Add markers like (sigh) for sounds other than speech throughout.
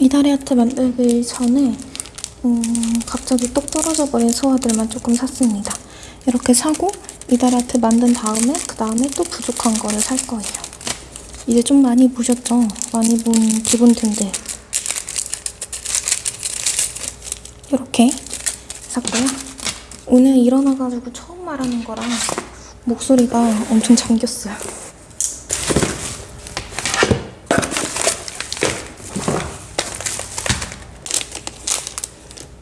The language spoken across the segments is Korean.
이다리 아트 만들기 전에 음, 갑자기 똑 떨어져 버린 소화들만 조금 샀습니다. 이렇게 사고 이다리 아트 만든 다음에 그 다음에 또 부족한 거를 살 거예요. 이제 좀 많이 보셨죠? 많이 본 기본 템들. 이렇게 샀고요. 오늘 일어나가지고 처음 말하는 거랑 목소리가 엄청 잠겼어요.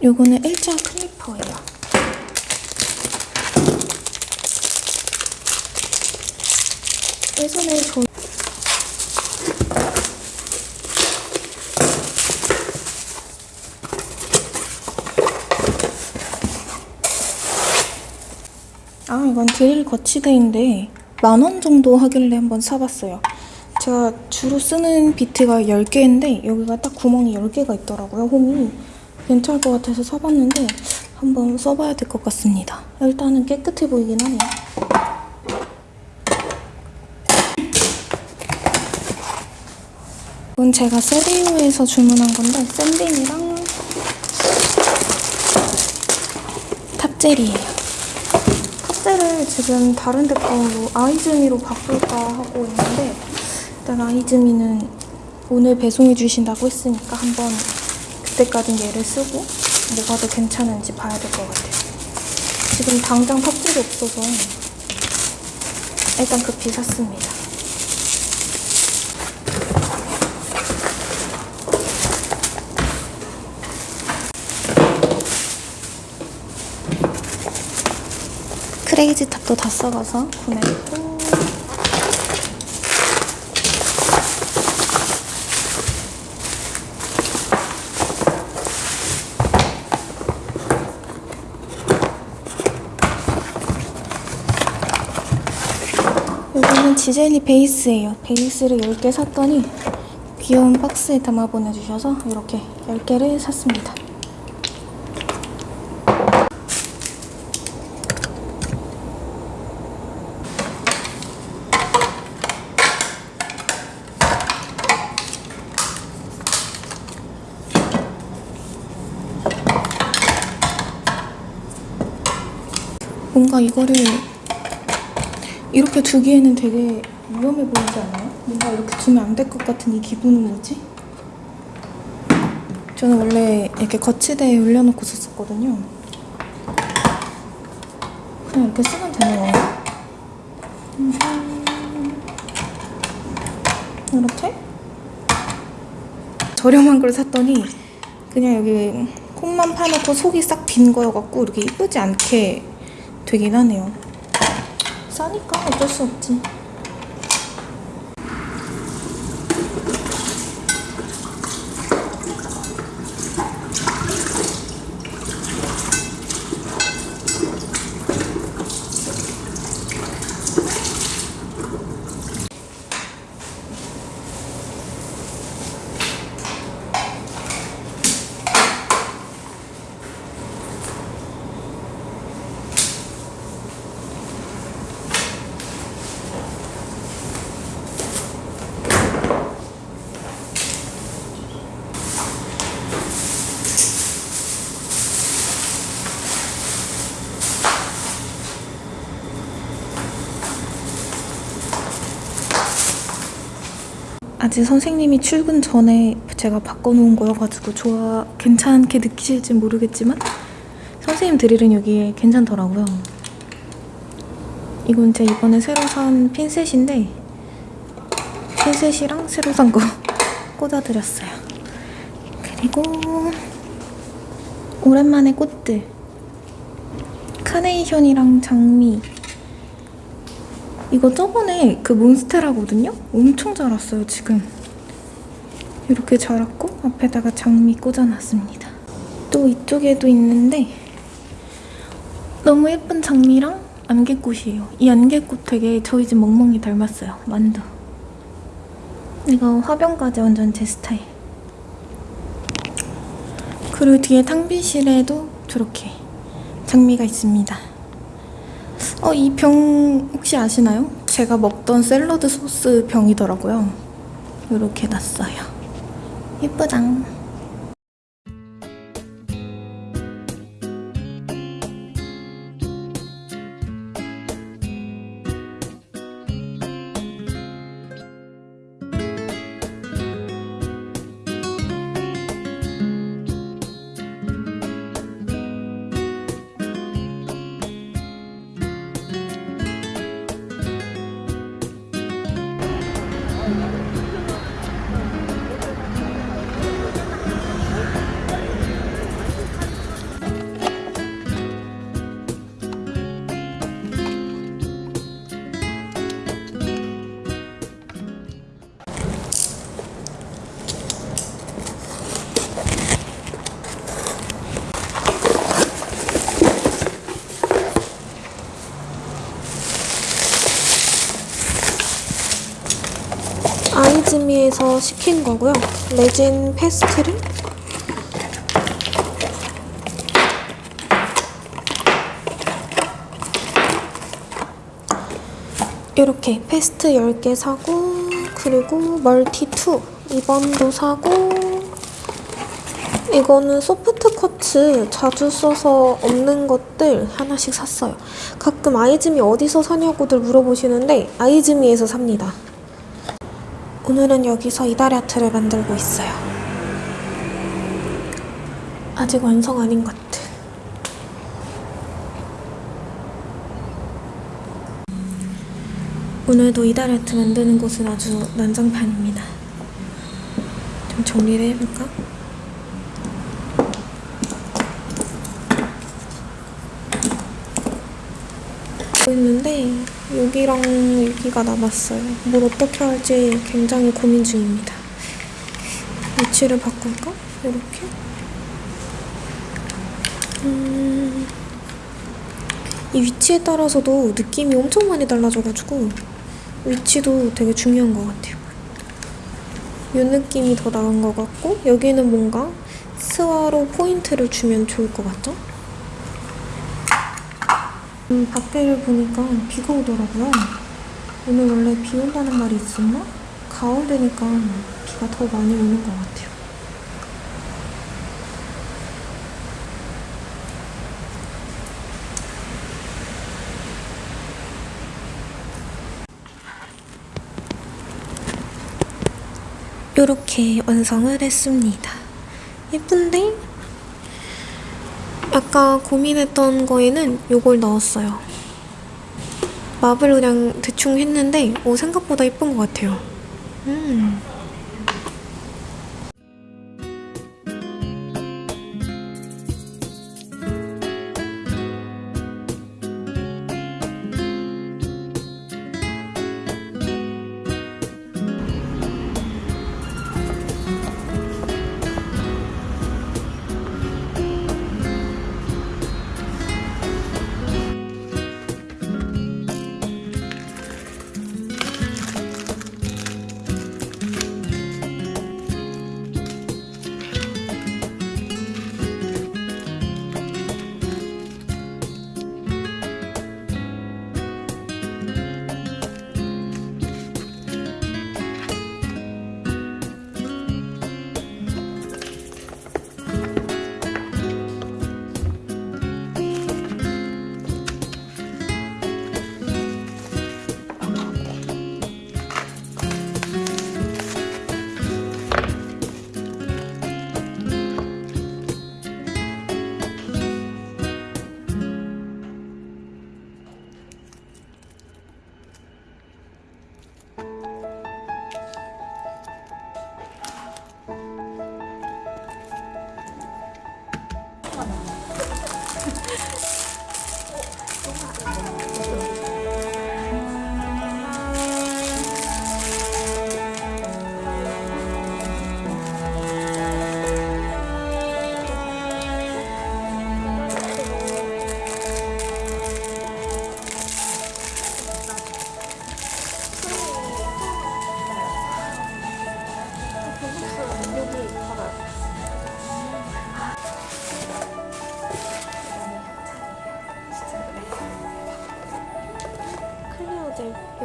요거는 일자 클리퍼예요. 예전에 저 아 이건 드릴 거치대인데 만 원 정도 하길래 한번 사봤어요. 제가 주로 쓰는 비트가 10개인데 여기가 딱 구멍이 10개가 있더라고요, 홈이. 괜찮을 것 같아서 사봤는데 한번 써봐야 될 것 같습니다. 일단은 깨끗해 보이긴 하네요. 이건 제가 세리오에서 주문한 건데 샌딩이랑 탑젤이에요. 탑젤을 지금 다른 데 거로 아이즈미로 바꿀까 하고 있는데 일단 아이즈미는 오늘 배송해 주신다고 했으니까 한번 그때까진 얘를 쓰고 뭐가 더 괜찮은지 봐야 될 것 같아요. 지금 당장 탑젤이 없어서 일단 급히 샀습니다. 크레이지 탑도 다 써가서 구매했고 이거는 지젤리 베이스예요. 베이스를 10개 샀더니 귀여운 박스에 담아 보내주셔서 이렇게 10개를 샀습니다. 뭔가 이거를 이렇게 두기에는 되게 위험해 보이지 않아요? 뭔가 이렇게 두면 안 될 것 같은 이 기분은 뭐지? 저는 원래 이렇게 거치대에 올려놓고 썼었거든요. 그냥 이렇게 쓰면 되는 건가? 음. 이렇게? 저렴한 걸 샀더니 그냥 여기 콩만 파놓고 속이 싹 빈 거여갖고 이렇게 이쁘지 않게 되긴 하네요. 싸니까 어쩔 수 없지. 아직 선생님이 출근 전에 제가 바꿔놓은 거여가지고 좋아 괜찮게 느끼실지 모르겠지만 선생님 드릴은 여기에 괜찮더라고요. 이건 제가 이번에 새로 산 핀셋인데 핀셋이랑 새로 산 거 (laughs) 꽂아드렸어요. 그리고 오랜만에 꽃들 카네이션이랑 장미 이거 저번에 그 몬스테라거든요? 엄청 자랐어요, 지금. 이렇게 자랐고 앞에다가 장미 꽂아놨습니다. 또 이쪽에도 있는데 너무 예쁜 장미랑 안개꽃이에요. 이 안개꽃 되게 저희 집 멍멍이 닮았어요, 만두. 이거 화병까지 완전 제 스타일. 그리고 뒤에 탕비실에도 저렇게 장미가 있습니다. 어, 이 병 혹시 아시나요? 제가 먹던 샐러드 소스 병이더라고요. 이렇게 놨어요. 예쁘장. 아이즈미에서 시킨 거고요. 레진 페스트를 이렇게 페스트 10개 사고 그리고 멀티 2 2번도 사고 이거는 소프트 커츠 자주 써서 없는 것들 하나씩 샀어요. 가끔 아이즈미 어디서 사냐고들 물어보시는데 아이즈미에서 삽니다. 오늘은 여기서 이다리 아트를 만들고 있어요. 아직 완성 아닌 것들. 오늘도 이다리 아트 만드는 곳은 아주 난장판입니다. 좀 정리를 해볼까? 있는데 여기랑 여기가 남았어요. 뭘 어떻게 할지 굉장히 고민 중입니다. 위치를 바꿀까? 이렇게? 음... 이 위치에 따라서도 느낌이 엄청 많이 달라져가지고 위치도 되게 중요한 것 같아요. 이 느낌이 더 나은 것 같고 여기는 뭔가 스와로 포인트를 주면 좋을 것 같죠? 음, 밖에를 보니까 비가 오더라고요. 오늘 원래 비 온다는 말이 있었나? 가을 되니까 비가 더 많이 오는 것 같아요. 이렇게 완성을 했습니다. 예쁜데? 아까 고민했던 거에는 이걸 넣었어요. 맙을 그냥 대충 했는데 오, 생각보다 예쁜 것 같아요. 음.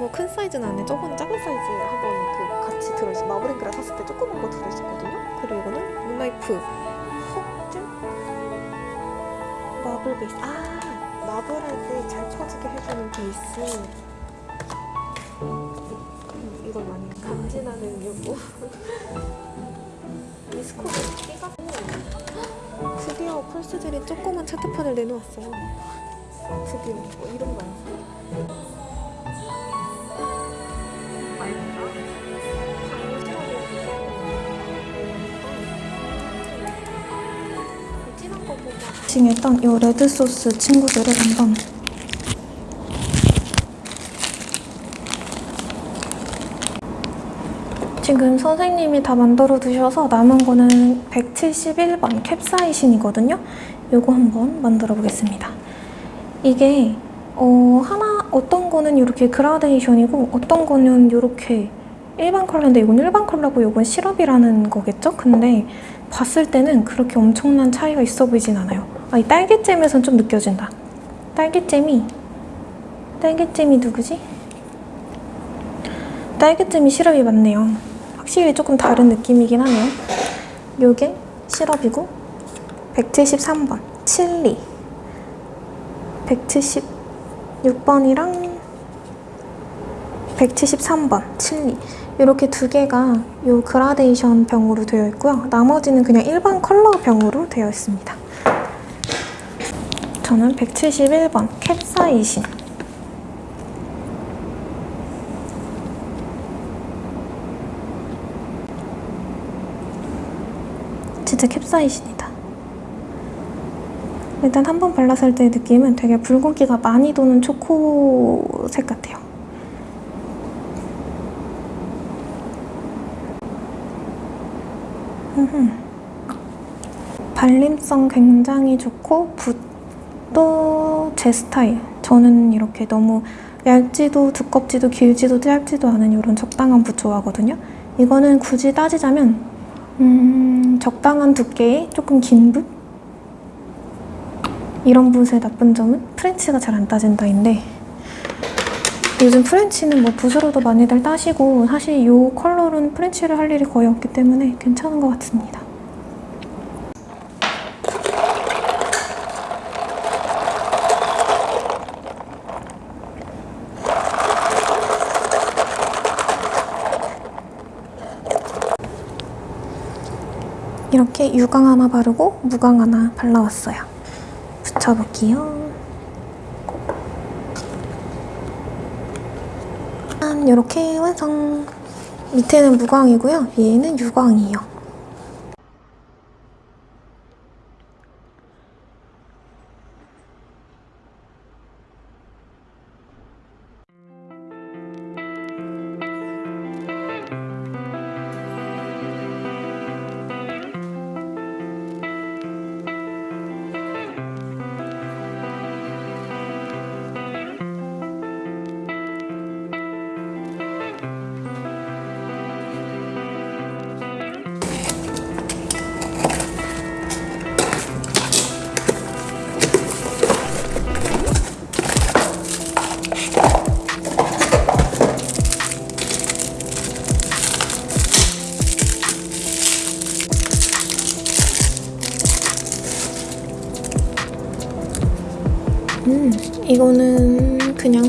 이거 큰 사이즈는 아닌데 저번에 작은 사이즈 한번 그 같이 들어있어. 마블링크를 샀을 때 조그만 거 들어있었거든요. 그리고 이거는 문나이프 헉젤 마블 베이스. 아 마블 할 때 잘 퍼지게 해주는 베이스. 음, 이걸 많이 감진하는 요거 미스코드 띠가고 드디어 펄스젤이 조그만 차트판을 내놓았어요. 드디어 어, 이런 거야 지금 일단 이 레드 소스 친구들을 한번 지금 선생님이 다 만들어 두셔서 남은 거는 171번 캡사이신이거든요. 요거 한번 만들어 보겠습니다. 이게 어, 하나 어떤 거는 이렇게 그라데이션이고 어떤 거는 이렇게 일반 컬러인데 이건 일반 컬러고 이건 시럽이라는 거겠죠? 근데 봤을 때는 그렇게 엄청난 차이가 있어 보이진 않아요. 아, 이 딸기잼에선 좀 느껴진다. 딸기잼이 딸기잼이 누구지? 딸기잼이 시럽이 맞네요. 확실히 조금 다른 느낌이긴 하네요. 요게 시럽이고 173번 칠리 176번이랑 173번 칠리 이렇게 두 개가 요 그라데이션 병으로 되어 있고요. 나머지는 그냥 일반 컬러 병으로 되어 있습니다. 저는 171번 캡사이신 진짜 캡사이신이다. 일단 한 번 발랐을 때 느낌은 되게 붉은기가 많이 도는 초코색 같아요. 발림성 굉장히 좋고 붓 도제 스타일. 저는 이렇게 너무 얇지도 두껍지도 길지도 짧지도 않은 이런 적당한 붓 좋아하거든요. 이거는 굳이 따지자면 음, 적당한 두께의 조금 긴 붓? 이런 붓의 나쁜 점은 French가 잘 안 따진다인데 요즘 French는 뭐 붓으로도 많이들 따시고 사실 이 컬러로는 French를 할 일이 거의 없기 때문에 괜찮은 것 같습니다. 이렇게 유광 하나 바르고 무광 하나 발라왔어요. 붙여볼게요. 짠! 이렇게 완성! 밑에는 무광이고요. 위에는 유광이에요.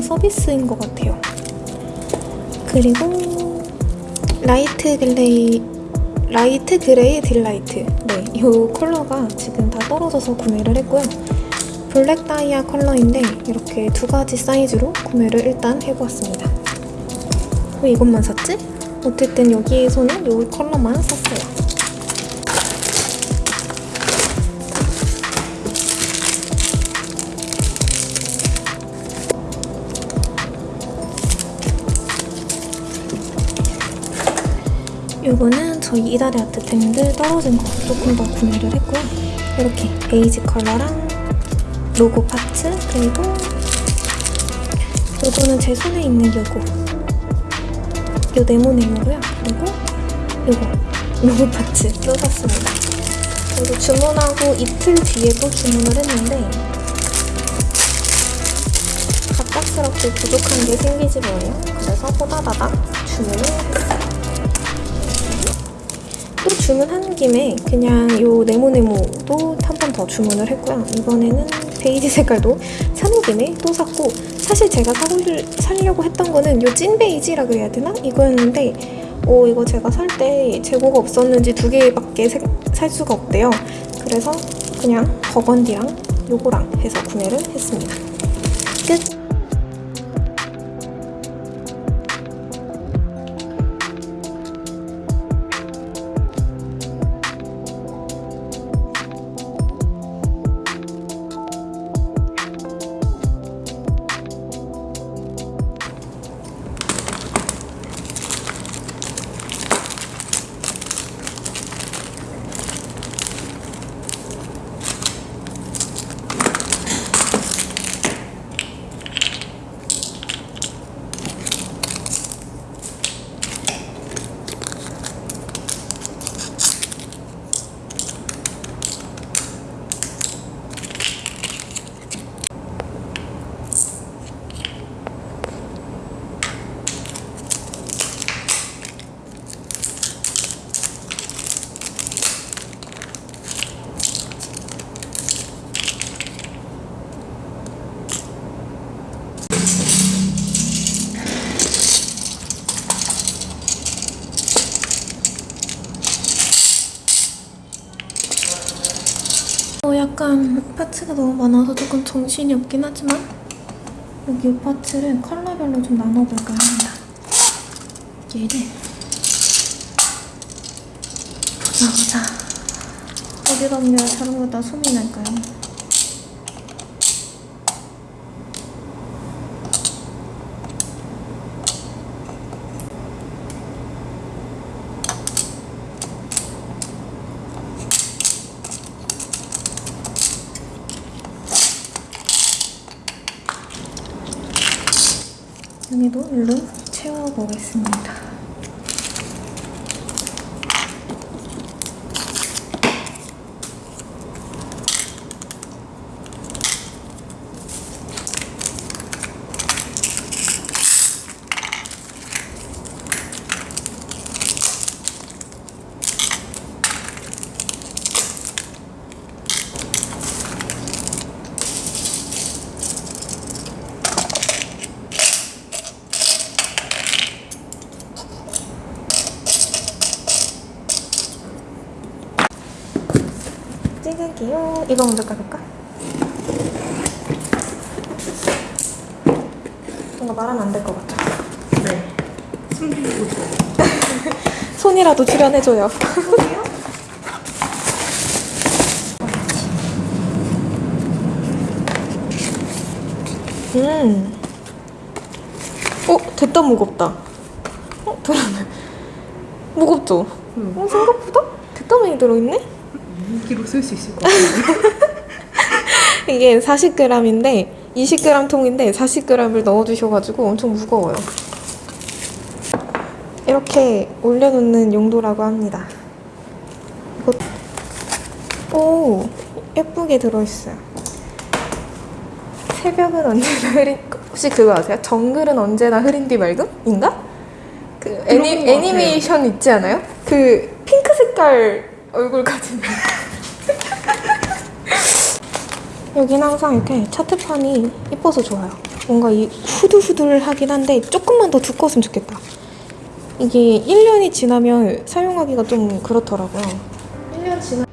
서비스인 것 같아요. 그리고 light gray light gray delight 네, 이 컬러가 지금 다 떨어져서 구매를 했고요. black 다이아 컬러인데 이렇게 두 가지 사이즈로 구매를 일단 해보았습니다. 왜 이것만 샀지? 어쨌든 여기에서는 이 컬러만 샀어요. 요거는 저희 이달의 아트템들 떨어진 거 조금 더 구매를 했고요. 이렇게 베이지 컬러랑 로고 파츠 그리고 요거는 제 손에 있는 요거 요 네모네모고요. 그리고 요거 로고 파츠도 샀습니다. 그리고 주문하고 이틀 뒤에 또 주문을 했는데 갑작스럽게 부족한 게 생기지 뭐예요. 그래서 호다다닥 주문을 했어요. 또 주문한 김에 그냥 요 네모네모도 한 번 더 주문을 했고요. 이번에는 베이지 색깔도 사는 김에 또 샀고 사실 제가 사고 살려고 했던 거는 요 찐 베이지라 그래야 되나? 이거였는데 오 이거 제가 살 때 재고가 없었는지 두 개밖에 색- 살 수가 없대요. 그래서 그냥 버건디랑 요거랑 해서 구매를 했습니다. 끝! 약간 파츠가 너무 많아서 조금 정신이 없긴 하지만 여기 이 파츠를 컬러별로 좀 나눠볼까 합니다. 얘를 보자 보자 어디다 옮겨야 다른 거다 소리 날까요? 여기도 일로 채워보겠습니다. 찍을게요. 이거 먼저 까볼까? 뭔가 말하면 안 될 것 같아. 네. 숨기고 있어요. (laughs) 손이라도 출연해줘요. 음. 어, 됐다 무겁다. 어, 들어네. 무겁죠? 응. 어, 생각보다 됐다 많이 들어있네? 2kg 쓸수 있을 것 같아요. (laughs) 이게 40g인데 20g 통인데 40g을 넣어주셔가지고 엄청 무거워요. 이렇게 올려놓는 용도라고 합니다. 이거 오 예쁘게 들어있어요. 새벽은 언제나 (laughs) 흐린 혹시 그거 아세요? 정글은 언제나 흐린 뒤 맑음인가? 그 애니. 애니메이션 있지 않아요? 그 핑크 색깔 얼굴 가진 여긴 항상 이렇게 차트판이 예뻐서 좋아요. 뭔가 이 후들후들하긴 한데 조금만 더 두꺼웠으면 좋겠다. 이게 1년이 지나면 사용하기가 좀 그렇더라고요. 1년 지나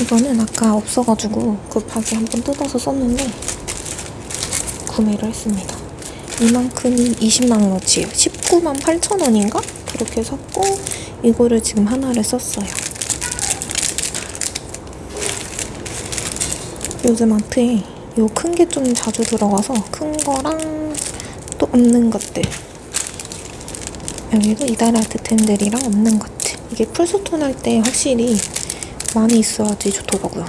이거는 아까 없어가지고 급하게 한번 뜯어서 썼는데 구매를 했습니다. 이만큼이 20만원어치예요. 19만 8천원인가? 그렇게 샀고 이거를 지금 하나를 썼어요. 요즘 마트에 요 큰 게 좀 자주 들어가서 큰 거랑 또 없는 것들 여기도 이달 아트템들이랑 없는 것들 이게 풀스톤 할 때 확실히 많이 있어야지 좋더라고요.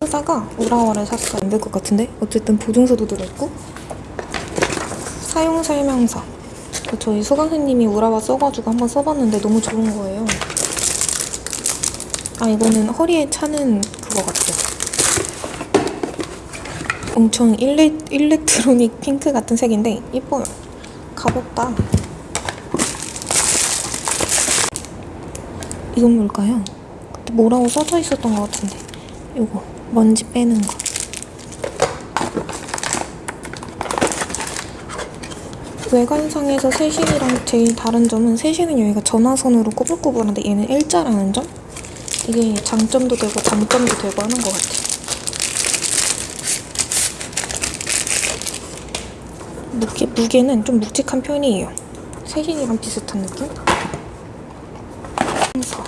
사다가 우라와를 샀어요. 안 될 것 같은데? 어쨌든 보증서도 들어있고 사용 설명서 저희 수강생님이 우라와 써가지고 한번 써봤는데 너무 좋은 거예요. 아 이거는 허리에 차는 그거 같아요. 엄청 일레, 일렉트로닉 핑크 같은 색인데 이뻐요. 가볍다. 이건 뭘까요? 그때 뭐라고 써져 있었던 것 같은데. 이거 먼지 빼는 거. 외관상에서 세신이랑 제일 다른 점은 세신은 여기가 전화선으로 꼬불꼬불한데 얘는 일자라는 점? 이게 장점도 되고 단점도 되고 하는 것 같아요. 무게, 무게는 좀 묵직한 편이에요. 세신이랑 비슷한 느낌? 그래서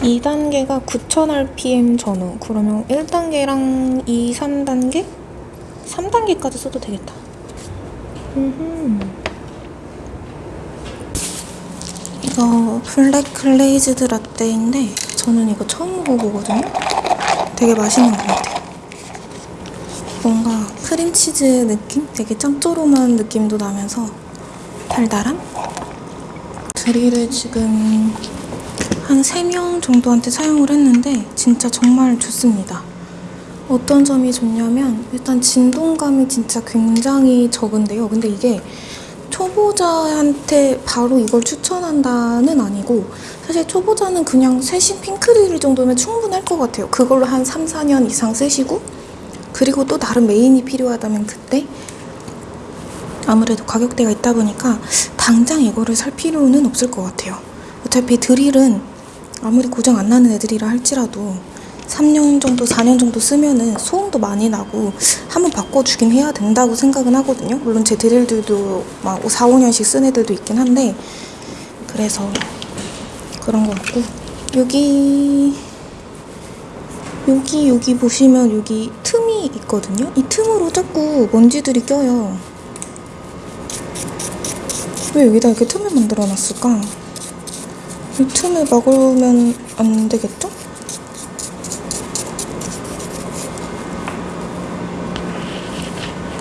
2단계가 9000rpm 전후 그러면 1단계랑 2, 3단계? 3단계까지 써도 되겠다. 음흠. 이거 black glazed 라떼인데 저는 이거 처음 먹어보거든요. 되게 맛있는 것 같아요. 뭔가 크림치즈 느낌? 되게 짭조름한 느낌도 나면서 달달함? 드릴을 지금 한 3명 정도한테 사용을 했는데 진짜 정말 좋습니다. 어떤 점이 좋냐면 일단 진동감이 진짜 굉장히 적은데요. 근데 이게 초보자한테 바로 이걸 추천한다는 아니고 사실 초보자는 그냥 세신 핑크릴 정도면 충분할 것 같아요. 그걸로 한 3, 4년 이상 쓰시고 그리고 또 다른 메인이 필요하다면 그때 아무래도 가격대가 있다 보니까 당장 이거를 살 필요는 없을 것 같아요. 어차피 드릴은 아무리 고장 안 나는 애들이라 할지라도 3년 정도, 4년 정도 쓰면은 소음도 많이 나고 한번 바꿔주긴 해야 된다고 생각은 하거든요. 물론 제 드릴들도 막 4, 5년씩 쓴 애들도 있긴 한데 그래서 그런 것 같고 여기 여기 여기 보시면 여기 틈 이 있거든요. 이 틈으로 자꾸 먼지들이 껴요. 왜 여기다 이렇게 틈을 만들어 놨을까? 이 틈을 막으면 안 되겠죠?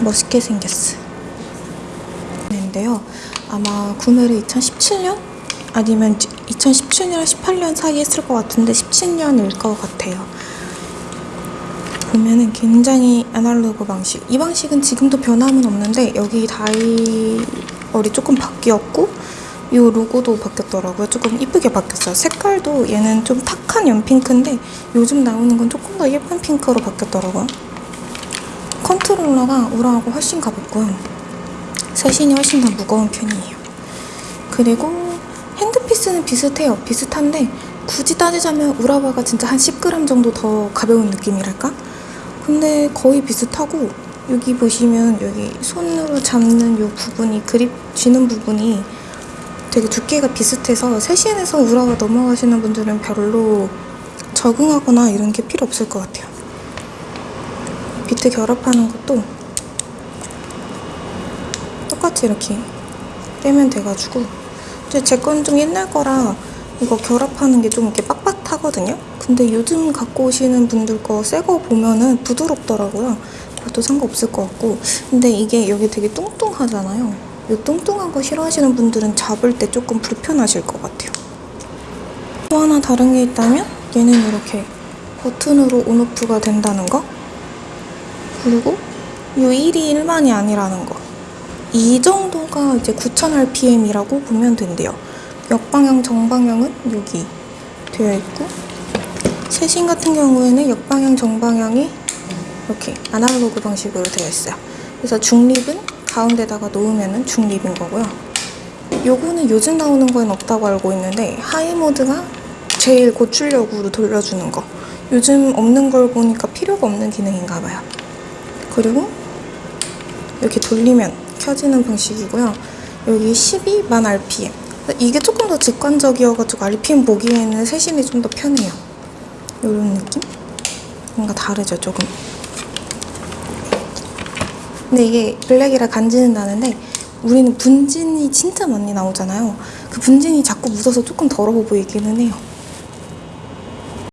멋있게 생겼어. 인데요. 아마 구매를 2017년 아니면 2017년, 18년 사이에 했을 것 같은데 17년일 것 같아요. 보면은 굉장히 아날로그 방식. 이 방식은 지금도 변함은 없는데 여기 다이얼이 조금 바뀌었고 이 로고도 바뀌었더라고요. 조금 이쁘게 바뀌었어요. 색깔도 얘는 좀 탁한 연핑크인데 요즘 나오는 건 조금 더 예쁜 핑크로 바뀌었더라고요. 컨트롤러가 우라하고 훨씬 가볍고요. 세신이 훨씬 더 무거운 편이에요. 그리고 핸드피스는 비슷해요. 비슷한데 굳이 따지자면 우라바가 진짜 한 10g 정도 더 가벼운 느낌이랄까? 근데 거의 비슷하고 여기 보시면 여기 손으로 잡는 이 부분이 그립 쥐는 부분이 되게 두께가 비슷해서 세신에서 우라바 넘어가시는 분들은 별로 적응하거나 이런 게 필요 없을 것 같아요. 비트 결합하는 것도 똑같이 이렇게 떼면 돼가지고 제건 좀 옛날 거라 이거 결합하는 게 좀 이렇게 빳빳하거든요 근데 요즘 갖고 오시는 분들 거 새 거 보면은 부드럽더라고요. 그것도 상관없을 것 같고. 근데 이게 여기 되게 뚱뚱하잖아요. 이 뚱뚱한 거 싫어하시는 분들은 잡을 때 조금 불편하실 것 같아요. 또 하나 다른 게 있다면 얘는 이렇게 버튼으로 온오프가 된다는 거. 그리고 이 1이 일반이 아니라는 거. 이 정도가 이제 9000rpm이라고 보면 된대요. 역방향, 정방향은 여기 되어 있고 최신 같은 경우에는 역방향, 정방향이 이렇게 아날로그 방식으로 되어 있어요. 그래서 중립은 가운데다가 놓으면 중립인 거고요. 요거는 요즘 나오는 거엔 없다고 알고 있는데 하이 모드가 제일 고출력으로 돌려주는 거. 요즘 없는 걸 보니까 필요가 없는 기능인가 봐요. 그리고 이렇게 돌리면 켜지는 방식이고요. 여기 12만 RPM. 이게 조금 더 직관적이어가지고 RPM 보기에는 세신이 좀 더 편해요. 이런 느낌? 뭔가 다르죠, 조금. 근데 이게 블랙이라 간지는 나는데 우리는 분진이 진짜 많이 나오잖아요. 그 분진이 자꾸 묻어서 조금 더러워 보이기는 해요.